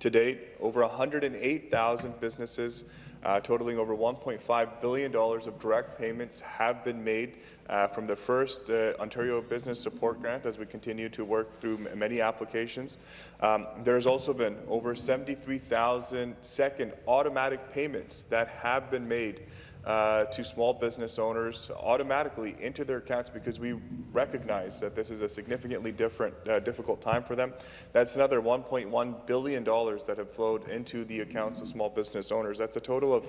To date, over 108,000 businesses uh, totaling over $1.5 billion of direct payments have been made uh, from the first uh, Ontario Business Support Grant as we continue to work through many applications. Um, there has also been over 73,000 second automatic payments that have been made uh, to small business owners automatically into their accounts because we recognize that this is a significantly different, uh, difficult time for them. That's another $1.1 billion that have flowed into the accounts of small business owners. That's a total of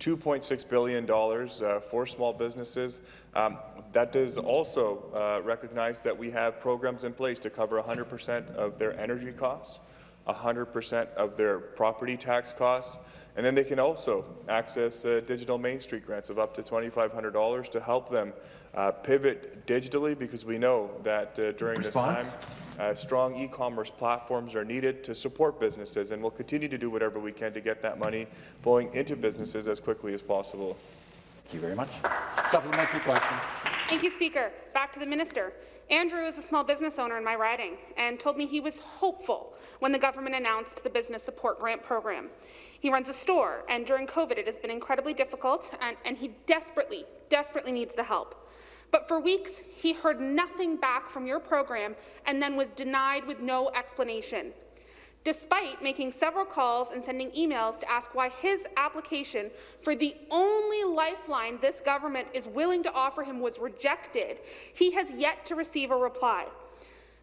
$2.6 billion uh, for small businesses. Um, that does also uh, recognize that we have programs in place to cover 100% of their energy costs, 100% of their property tax costs, and then they can also access uh, digital Main Street grants of up to $2,500 to help them uh, pivot digitally because we know that uh, during Response? this time, uh, strong e-commerce platforms are needed to support businesses, and we'll continue to do whatever we can to get that money flowing into businesses as quickly as possible. Thank you very much. Supplementary question. Thank you, Speaker. Back to the minister. Andrew is a small business owner in my riding and told me he was hopeful when the government announced the Business Support Grant Program. He runs a store, and during COVID, it has been incredibly difficult, and, and he desperately, desperately needs the help. But for weeks, he heard nothing back from your program and then was denied with no explanation. Despite making several calls and sending emails to ask why his application for the only lifeline this government is willing to offer him was rejected, he has yet to receive a reply.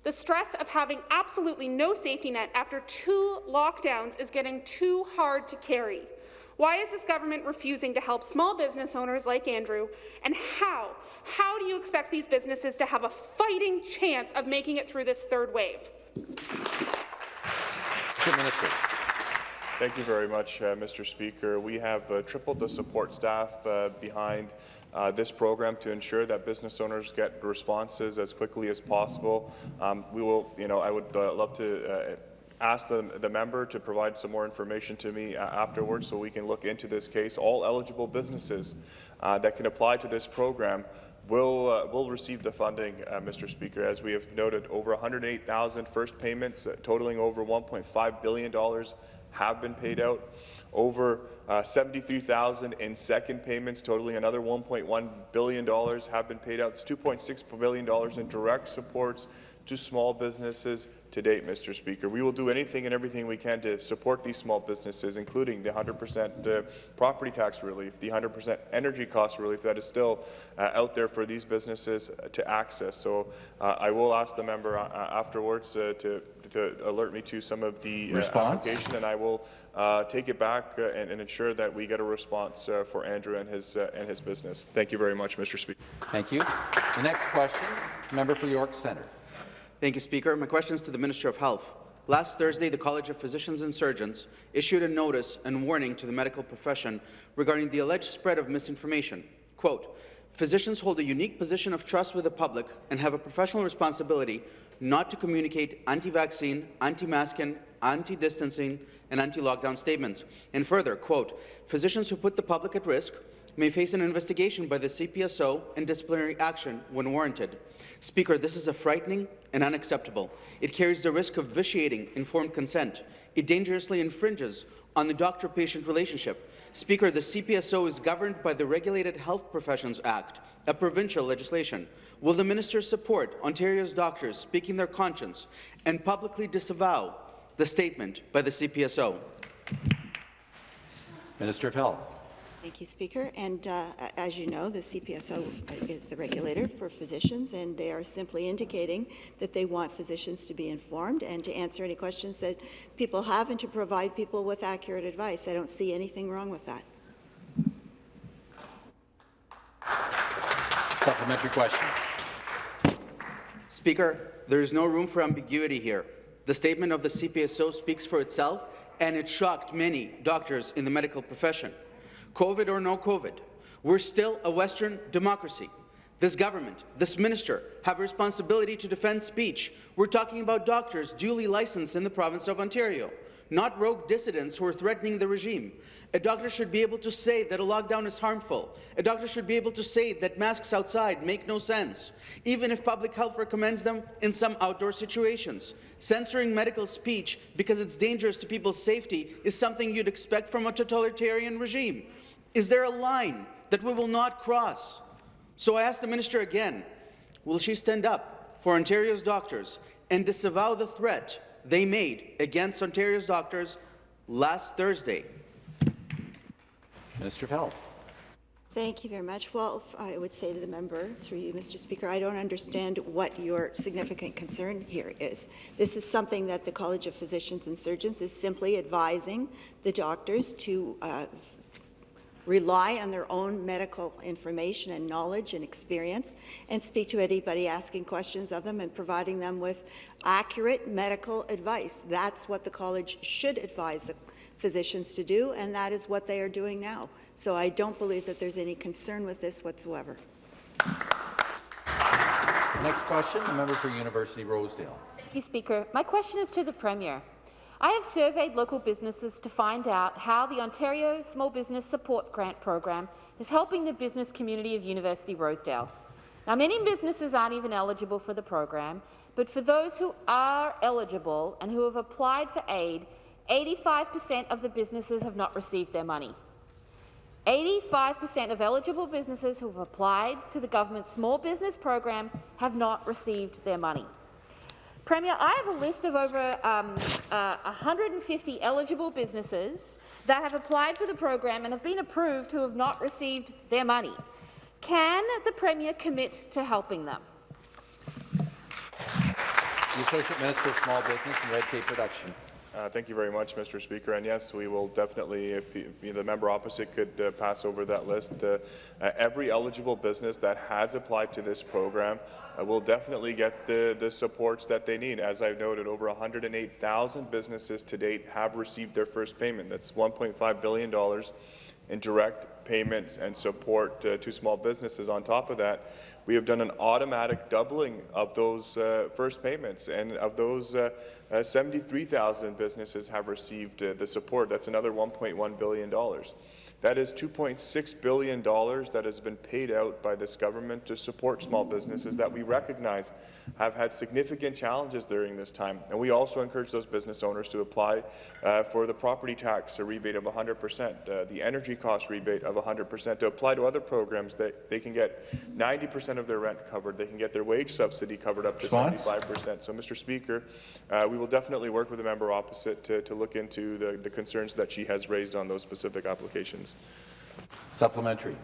The stress of having absolutely no safety net after two lockdowns is getting too hard to carry. Why is this government refusing to help small business owners like Andrew? And how? How do you expect these businesses to have a fighting chance of making it through this third wave? Minister. Thank you very much, uh, Mr. Speaker. We have uh, tripled the support staff uh, behind uh, this program to ensure that business owners get responses as quickly as possible. Um, we will, you know, I would uh, love to uh, ask the, the member to provide some more information to me uh, afterwards so we can look into this case. All eligible businesses uh, that can apply to this program will uh, will receive the funding, uh, Mr. Speaker. As we have noted, over 108,000 first payments uh, totaling over 1.5 billion dollars have been paid out. Over uh, 73,000 in second payments, totaling another 1.1 billion dollars, have been paid out. It's 2.6 billion dollars in direct supports to small businesses to date, Mr. Speaker. We will do anything and everything we can to support these small businesses, including the 100% uh, property tax relief, the 100% energy cost relief that is still uh, out there for these businesses uh, to access. So uh, I will ask the member uh, afterwards uh, to, to alert me to some of the application, and I will take it back and, and, ensure that we get a response for Andrew and his and his business. Thank you very much, Mr. Speaker. Thank you. The next question, member for York Centre. Thank you, Speaker. My question is to the Minister of Health. Last Thursday, the College of Physicians and Surgeons issued a notice and warning to the medical profession regarding the alleged spread of misinformation. Quote, Physicians hold a unique position of trust with the public and have a professional responsibility not to communicate anti-vaccine, anti-masking, anti-distancing, and anti-lockdown statements. And further, quote, physicians who put the public at risk may face an investigation by the CPSO and disciplinary action when warranted. Speaker, this is a frightening and unacceptable. It carries the risk of vitiating informed consent. It dangerously infringes on the doctor-patient relationship. Speaker, the CPSO is governed by the Regulated Health Professions Act, a provincial legislation. Will the minister support Ontario's doctors speaking their conscience and publicly disavow the statement by the CPSO? Minister of Health. Thank you, Speaker. And uh, as you know, the CPSO is the regulator for physicians, and they are simply indicating that they want physicians to be informed and to answer any questions that people have and to provide people with accurate advice. I don't see anything wrong with that. Supplementary question. Speaker, there is no room for ambiguity here. The statement of the CPSO speaks for itself, and it shocked many doctors in the medical profession. COVID or no COVID, we're still a Western democracy. This government, this minister, have a responsibility to defend speech. We're talking about doctors duly licensed in the province of Ontario, not rogue dissidents who are threatening the regime. A doctor should be able to say that a lockdown is harmful. A doctor should be able to say that masks outside make no sense, even if public health recommends them in some outdoor situations. Censoring medical speech because it's dangerous to people's safety is something you'd expect from a totalitarian regime. Is there a line that we will not cross? So I ask the minister again, will she stand up for Ontario's doctors and disavow the threat they made against Ontario's doctors last Thursday? Minister of Health. Thank you very much. Well, I would say to the member, through you, Mr. Speaker, I don't understand what your significant concern here is. This is something that the College of Physicians and Surgeons is simply advising the doctors to uh, rely on their own medical information and knowledge and experience and speak to anybody asking questions of them and providing them with accurate medical advice. That's what the college should advise the physicians to do, and that is what they are doing now. So I don't believe that there's any concern with this whatsoever. Next question, the member for University Rosedale. Thank you, Speaker. My question is to the Premier. I have surveyed local businesses to find out how the Ontario Small Business Support Grant Program is helping the business community of University Rosedale. Now, many businesses aren't even eligible for the program, but for those who are eligible and who have applied for aid, 85% of the businesses have not received their money. 85% of eligible businesses who have applied to the government's small business program have not received their money. Premier, I have a list of over um, uh, 150 eligible businesses that have applied for the program and have been approved who have not received their money. Can the Premier commit to helping them? The Associate Minister of Small Business and Red Tape Reduction. Uh, thank you very much, Mr. Speaker. And yes, we will definitely, if, you, if the member opposite could uh, pass over that list, uh, uh every eligible business that has applied to this program uh, will definitely get the, the supports that they need. As I've noted, over 108,000 businesses to date have received their first payment. That's $1.5 billion in direct payments and support uh, to small businesses. On top of that, we have done an automatic doubling of those uh, first payments, and of those, uh, uh 73,000 businesses have received uh, the support. That's another $1.1 billion. That is $2.6 billion that has been paid out by this government to support small businesses that we recognize have had significant challenges during this time. And we also encourage those business owners to apply uh, for the property tax rebate of 100%, uh, the energy cost rebate of 100%, to apply to other programs that they can get 90% of their rent covered, they can get their wage subsidy covered up to Response? 75%. So, Mr. Speaker, uh, we will definitely work with the member opposite to, to look into the, the concerns that she has raised on those specific applications. Supplementary.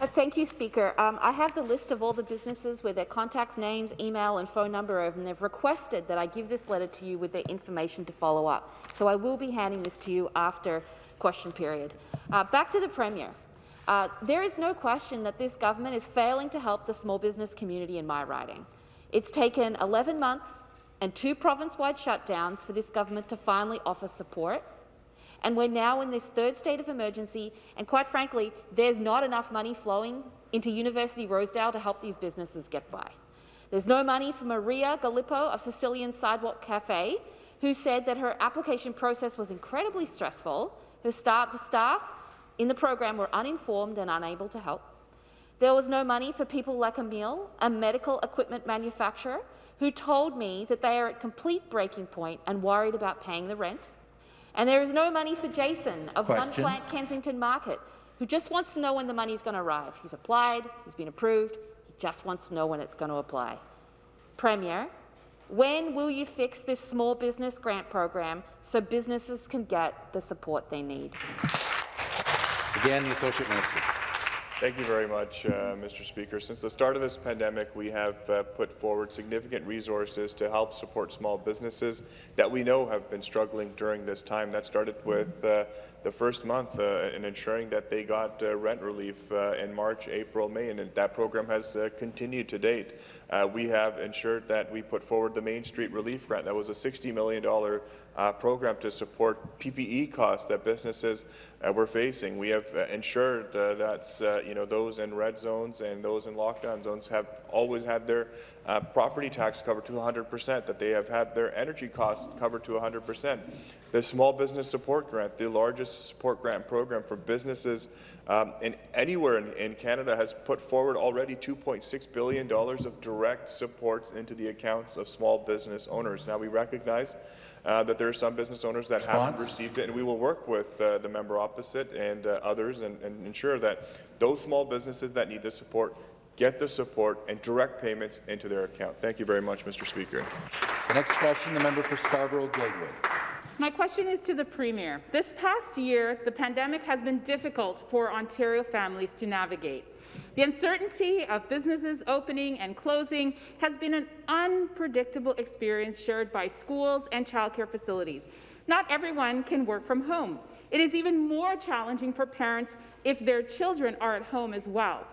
Uh, thank you, Speaker. Um, I have the list of all the businesses with their contacts, names, email and phone number, and they've requested that I give this letter to you with their information to follow up. So I will be handing this to you after question period. Uh, back to the Premier. Uh, there is no question that this government is failing to help the small business community in my riding. It's taken 11 months and two province-wide shutdowns for this government to finally offer support. And we're now in this third state of emergency, and quite frankly, there's not enough money flowing into University Rosedale to help these businesses get by. There's no money for Maria Gallipo of Sicilian Sidewalk Cafe, who said that her application process was incredibly stressful. Her staff, the staff in the program were uninformed and unable to help. There was no money for people like Emil, a medical equipment manufacturer, who told me that they are at complete breaking point and worried about paying the rent. And there is no money for Jason of Question. One Plant Kensington Market, who just wants to know when the money is going to arrive. He's applied, he's been approved, he just wants to know when it's going to apply. Premier, when will you fix this small business grant program so businesses can get the support they need? Again, the Associate Minister. Thank you very much, uh, Mr. Speaker. Since the start of this pandemic, we have uh, put forward significant resources to help support small businesses that we know have been struggling during this time. That started with uh, the first month uh, in ensuring that they got uh, rent relief uh, in March, April, May, and that program has continued to date. We have ensured that we put forward the Main Street Relief Grant. That was a $60 million uh, program to support PPE costs that businesses uh, were facing. We have uh, ensured uh, that uh, you know those in red zones and those in lockdown zones have always had their uh, property tax covered to 100%, that they have had their energy costs covered to 100%. The Small Business Support Grant, the largest support grant program for businesses um, in anywhere in, in Canada, has put forward already $2.6 billion of direct supports into the accounts of small business owners. Now, we recognize uh, that there are some business owners that Response? haven't received it, and we will work with uh, the member opposite and uh, others and, and ensure that those small businesses that need the support get the support and direct payments into their account. Thank you very much, Mr. Speaker. The next question, the member for Scarborough-Guildwood. My question is to the Premier. This past year, the pandemic has been difficult for Ontario families to navigate. The uncertainty of businesses opening and closing has been an unpredictable experience shared by schools and childcare facilities. Not everyone can work from home. It is even more challenging for parents if their children are at home as well.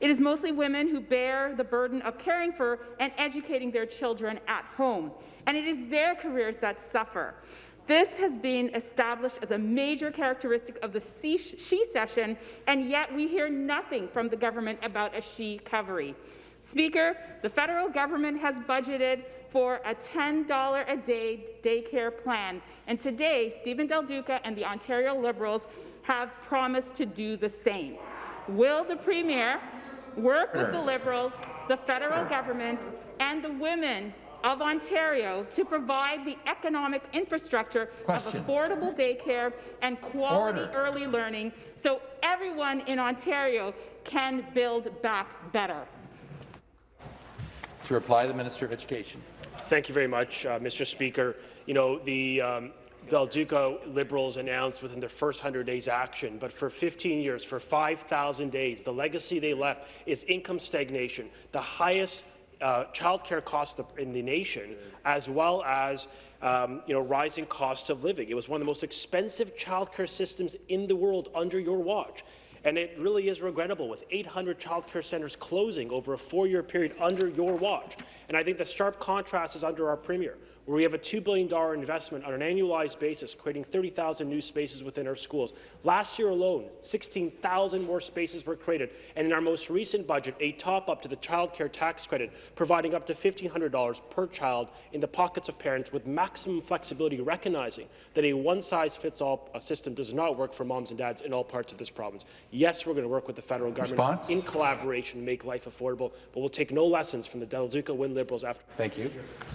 It is mostly women who bear the burden of caring for and educating their children at home, and it is their careers that suffer. This has been established as a major characteristic of the she session, and yet we hear nothing from the government about a she recovery. Speaker, the federal government has budgeted for a $10 a day daycare plan, and today Steven Del Duca and the Ontario Liberals have promised to do the same. Will the Premier work with the Liberals, the federal government, and the women of Ontario to provide the economic infrastructure Question. of affordable daycare and quality Order. early learning so everyone in Ontario can build back better. To reply, the Minister of Education. Thank you very much, uh, Mr. Speaker. You know, the um, Del Duca Liberals announced within their first 100 days action, but for 15 years, for 5,000 days, the legacy they left is income stagnation, the highest uh, childcare costs in the nation, as well as um, you know, rising costs of living. It was one of the most expensive childcare systems in the world under your watch. And it really is regrettable with 800 childcare centres closing over a four-year period under your watch. And I think the sharp contrast is under our Premier, where we have a $2 billion investment on an annualized basis, creating 30,000 new spaces within our schools. Last year alone, 16,000 more spaces were created. And in our most recent budget, a top-up to the child care tax credit, providing up to $1,500 per child in the pockets of parents with maximum flexibility, recognizing that a one-size-fits-all system does not work for moms and dads in all parts of this province. Yes, we're going to work with the federal government Response? in collaboration to make life affordable, but we'll take no lessons from the Del Duca Wynne Liberals after. Thank you.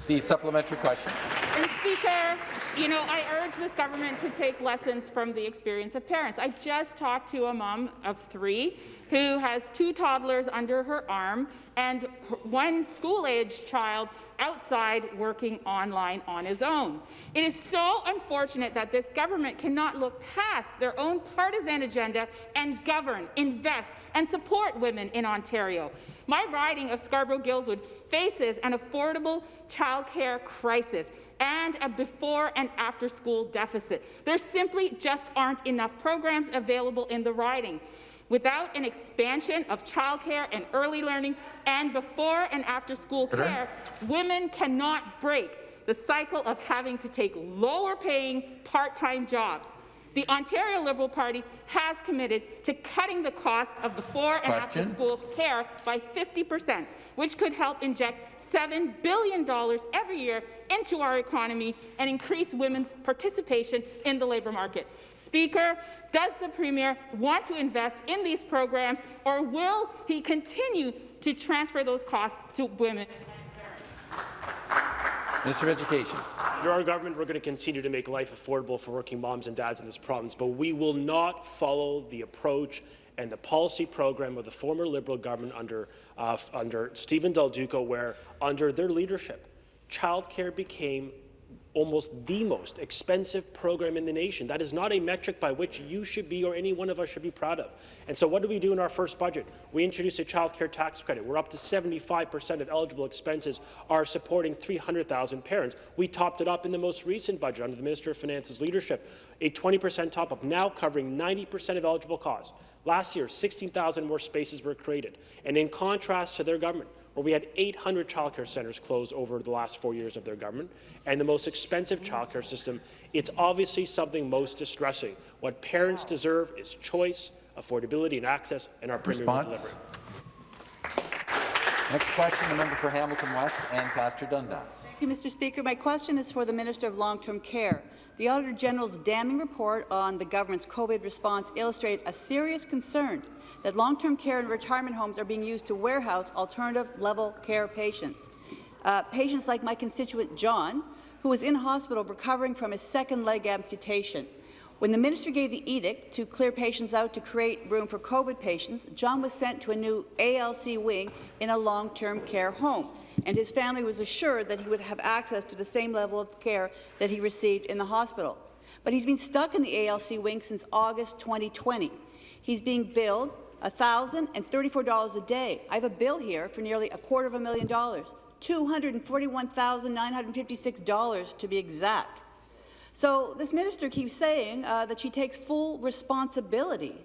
The supplementary question. And Speaker, you know, I urge this government to take lessons from the experience of parents. I just talked to a mom of three who has two toddlers under her arm and one school-aged child outside working online on his own. It is so unfortunate that this government cannot look past their own partisan agenda and govern, invest, and support women in Ontario. My riding of Scarborough-Guildwood faces an affordable childcare crisis and a before and after school deficit. There simply just aren't enough programs available in the riding. Without an expansion of childcare and early learning and before and after school care, women cannot break the cycle of having to take lower paying part-time jobs. The Ontario Liberal Party has committed to cutting the cost of before and after school care by 50 percent, which could help inject $7 billion every year into our economy and increase women's participation in the labour market. Speaker, does the Premier want to invest in these programs, or will he continue to transfer those costs to women? Minister of Education. Under our government, we're going to continue to make life affordable for working moms and dads in this province, but we will not follow the approach and the policy program of the former Liberal government under, uh, under Steven Del Duca, where under their leadership, childcare became almost the most expensive program in the nation. That is not a metric by which you should be or any one of us should be proud of. And so what do we do in our first budget? We introduced a child care tax credit. We're up to 75% of eligible expenses are supporting 300,000 parents. We topped it up in the most recent budget under the Minister of Finance's leadership, a 20% top-up, now covering 90% of eligible costs. Last year, 16,000 more spaces were created. And in contrast to their government, where we had 800 childcare centres closed over the last four years of their government, and the most expensive childcare system, it's obviously something most distressing. What parents deserve is choice, affordability and access, and our Premier will Response? deliver. Next question, the member for Hamilton West, Ancaster Dundas. Thank you, Mr. Speaker. My question is for the Minister of Long-Term Care. The Auditor General's damning report on the government's COVID response illustrated a serious concern that long-term care and retirement homes are being used to warehouse alternative-level care patients. Uh, patients like my constituent John, who was in hospital recovering from his second leg amputation. When the minister gave the edict to clear patients out to create room for COVID patients, John was sent to a new ALC wing in a long-term care home, and his family was assured that he would have access to the same level of care that he received in the hospital. But he's been stuck in the ALC wing since August 2020. He's being billed $1,034 a day. I have a bill here for nearly a quarter of a million dollars, $241,956 to be exact. So this minister keeps saying uh, that she takes full responsibility.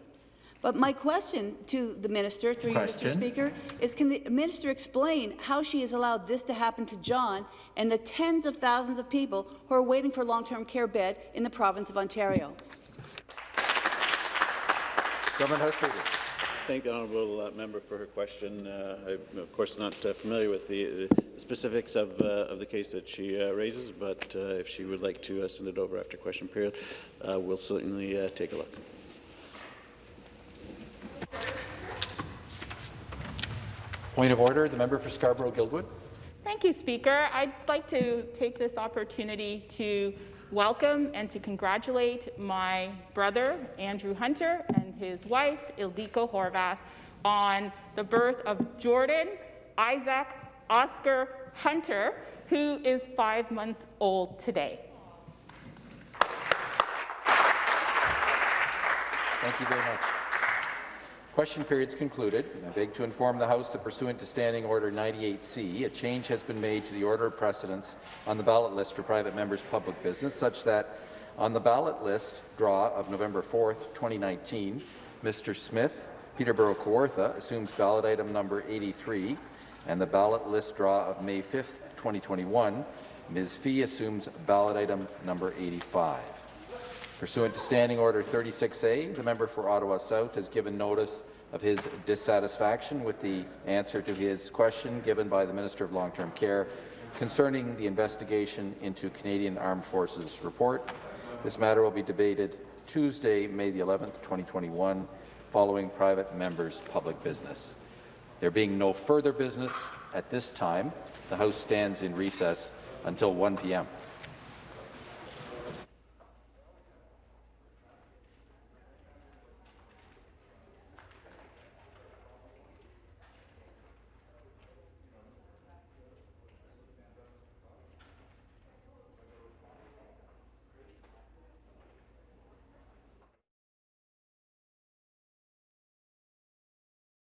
But my question to the minister, through you, Mr. Speaker, is can the minister explain how she has allowed this to happen to John and the tens of thousands of people who are waiting for long-term care bed in the province of Ontario? Government House Leader. Thank the honourable uh, member for her question. Uh, I'm of course not uh, familiar with the, the specifics of, uh, of the case that she uh, raises, but uh, if she would like to send it over after question period, we'll certainly take a look. Point of order, the member for Scarborough-Guildwood. Thank you, Speaker. I'd like to take this opportunity to welcome and to congratulate my brother, Andrew Hunter, and his wife, Ildiko Horvath, on the birth of Jordan Isaac Oscar Hunter, who is five months old today. Thank you very much. Question period's concluded. I beg to inform the House that pursuant to Standing Order 98C, a change has been made to the order of precedence on the ballot list for private members' public business, such that on the ballot list draw of November 4th, 2019, Mr. Smith, Peterborough Kawartha, assumes ballot item number 83, and the ballot list draw of May 5th, 2021, Ms. Fee assumes ballot item number 85. Pursuant to Standing Order 36A, the member for Ottawa South has given notice of his dissatisfaction with the answer to his question given by the Minister of Long-Term Care concerning the investigation into Canadian Armed Forces report. This matter will be debated Tuesday, May the 11th, 2021, following private members' public business. There being no further business at this time, the House stands in recess until 1 p.m.